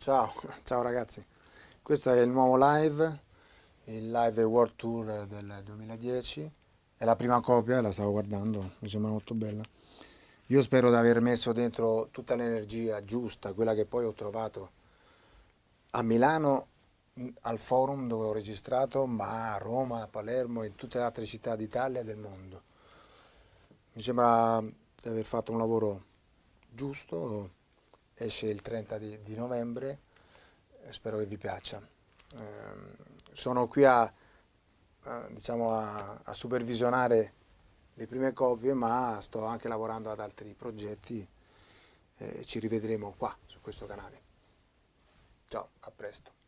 ciao, ciao ragazzi. Questo è il nuovo live, il live World Tour del 2010. È la prima copia, la stavo guardando, mi sembra molto bella. Io spero di aver messo dentro tutta l'energia giusta, quella che poi ho trovato a Milano al forum dove ho registrato, ma a Roma, a Palermo e in tutte le altre città d'Italia e del mondo. Mi sembra di aver fatto un lavoro giusto, esce il 30 di, di novembre, spero che vi piaccia. Eh, sono qui a, a, diciamo a, a, supervisionare le prime copie, ma sto anche lavorando ad altri progetti e ci rivedremo qua, su questo canale. Ciao, a presto.